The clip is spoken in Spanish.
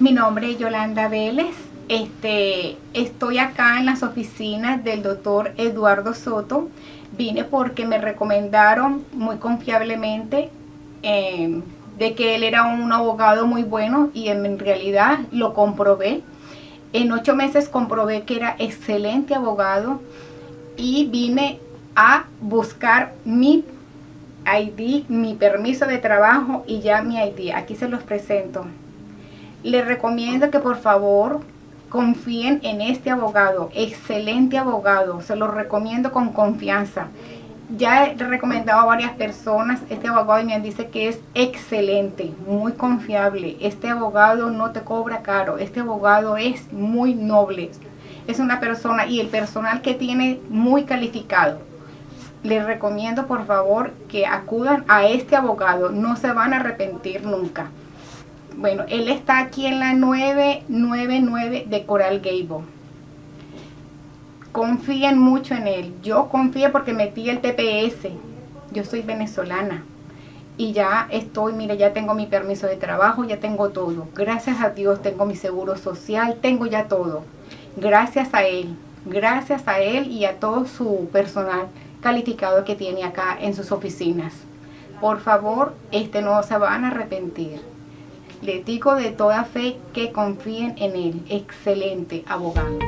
Mi nombre es Yolanda Vélez. Este, estoy acá en las oficinas del doctor Eduardo Soto. Vine porque me recomendaron muy confiablemente em, de que él era un abogado muy bueno y en realidad lo comprobé. En ocho meses comprobé que era excelente abogado y vine a buscar mi ID, mi permiso de trabajo y ya mi ID. Aquí se los presento. Les recomiendo que por favor confíen en este abogado, excelente abogado, se lo recomiendo con confianza. Ya he recomendado a varias personas este abogado me dice que es excelente, muy confiable. Este abogado no te cobra caro, este abogado es muy noble. Es una persona y el personal que tiene muy calificado les recomiendo por favor que acudan a este abogado, no se van a arrepentir nunca. Bueno, él está aquí en la 999 de Coral Gable. Confíen mucho en él. Yo confío porque metí el TPS. Yo soy venezolana. Y ya estoy, mire, ya tengo mi permiso de trabajo, ya tengo todo. Gracias a Dios tengo mi seguro social, tengo ya todo. Gracias a él. Gracias a él y a todo su personal calificado que tiene acá en sus oficinas. Por favor, este no se van a arrepentir. Les digo de toda fe que confíen en él. Excelente abogado.